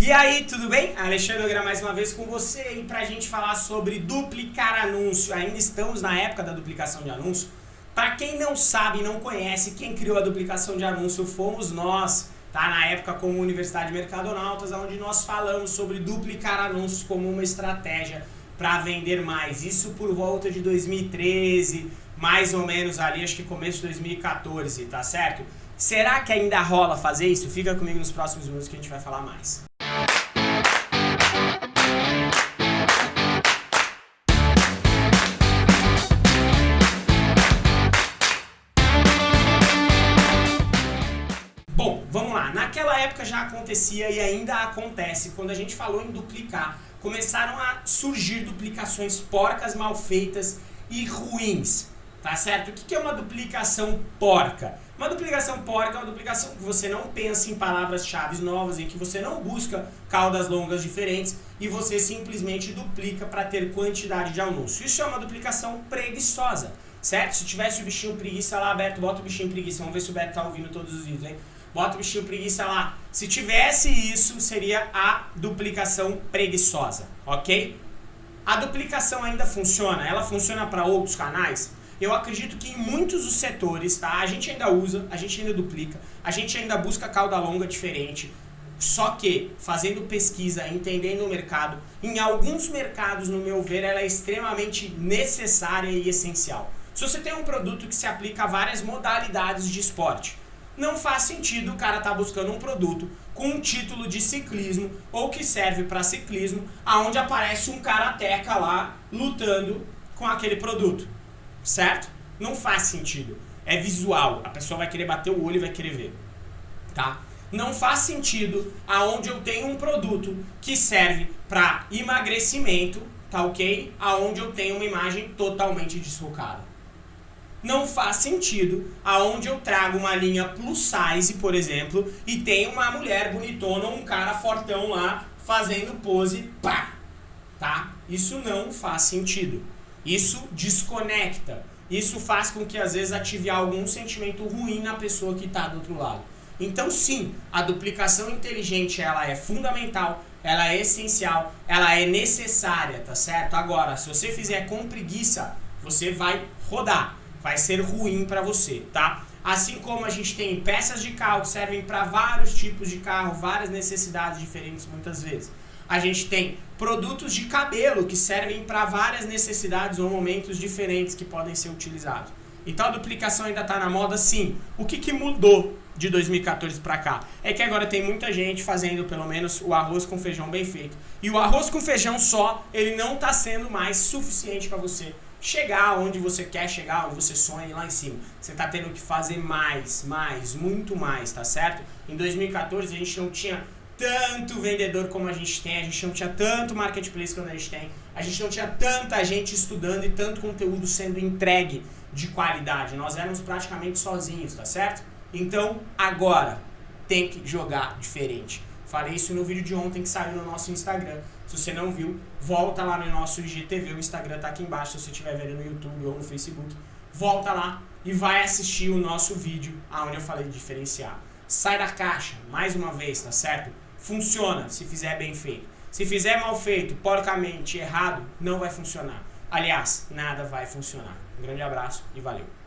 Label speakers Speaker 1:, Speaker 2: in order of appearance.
Speaker 1: E aí, tudo bem? Alexandre Nogueira mais uma vez com você aí pra gente falar sobre duplicar anúncio. Ainda estamos na época da duplicação de anúncio. Para quem não sabe e não conhece, quem criou a duplicação de anúncio fomos nós, tá? Na época como Universidade Mercadonautas, onde nós falamos sobre duplicar anúncios como uma estratégia para vender mais. Isso por volta de 2013, mais ou menos ali, acho que começo de 2014, tá certo? Será que ainda rola fazer isso? Fica comigo nos próximos minutos que a gente vai falar mais. Naquela época já acontecia e ainda acontece, quando a gente falou em duplicar, começaram a surgir duplicações porcas, mal feitas e ruins. Tá certo? O que é uma duplicação porca? Uma duplicação porca é uma duplicação que você não pensa em palavras-chave novas, em que você não busca caudas longas diferentes e você simplesmente duplica para ter quantidade de anúncio. Isso é uma duplicação preguiçosa, certo? Se tivesse o bichinho preguiça lá aberto, bota o bichinho preguiça. Vamos ver se o Beto tá ouvindo todos os vídeos, hein? Bota o bichinho preguiça lá. Se tivesse isso, seria a duplicação preguiçosa, ok? A duplicação ainda funciona? Ela funciona para outros canais? Eu acredito que em muitos dos setores, tá? A gente ainda usa, a gente ainda duplica, a gente ainda busca cauda longa diferente. Só que, fazendo pesquisa, entendendo o mercado, em alguns mercados, no meu ver, ela é extremamente necessária e essencial. Se você tem um produto que se aplica a várias modalidades de esporte, não faz sentido o cara estar tá buscando um produto com um título de ciclismo ou que serve para ciclismo, aonde aparece um karateca lá lutando com aquele produto, certo? Não faz sentido. É visual, a pessoa vai querer bater o olho e vai querer ver, tá? Não faz sentido aonde eu tenho um produto que serve para emagrecimento, tá ok? Aonde eu tenho uma imagem totalmente desfocada não faz sentido aonde eu trago uma linha plus size, por exemplo, e tem uma mulher bonitona ou um cara fortão lá fazendo pose, pá, tá? Isso não faz sentido. Isso desconecta. Isso faz com que às vezes ative algum sentimento ruim na pessoa que está do outro lado. Então sim, a duplicação inteligente ela é fundamental, ela é essencial, ela é necessária, tá certo? Agora, se você fizer com preguiça, você vai rodar vai ser ruim para você, tá? Assim como a gente tem peças de carro que servem para vários tipos de carro, várias necessidades diferentes muitas vezes. A gente tem produtos de cabelo que servem para várias necessidades ou momentos diferentes que podem ser utilizados. Então a duplicação ainda está na moda sim. O que, que mudou de 2014 para cá? É que agora tem muita gente fazendo pelo menos o arroz com feijão bem feito. E o arroz com feijão só, ele não está sendo mais suficiente para você chegar onde você quer chegar, onde você sonha lá em cima. Você está tendo que fazer mais, mais, muito mais, tá certo? Em 2014 a gente não tinha tanto vendedor como a gente tem, a gente não tinha tanto marketplace como a gente tem, a gente não tinha tanta gente estudando e tanto conteúdo sendo entregue de qualidade. Nós éramos praticamente sozinhos, tá certo? Então, agora tem que jogar diferente. Falei isso no vídeo de ontem que saiu no nosso Instagram. Se você não viu, volta lá no nosso IGTV, o Instagram tá aqui embaixo se você estiver vendo no YouTube ou no Facebook. Volta lá e vai assistir o nosso vídeo onde eu falei de diferenciar. Sai da caixa, mais uma vez, tá certo? Funciona se fizer bem feito. Se fizer mal feito, porcamente, errado, não vai funcionar. Aliás, nada vai funcionar. Um grande abraço e valeu.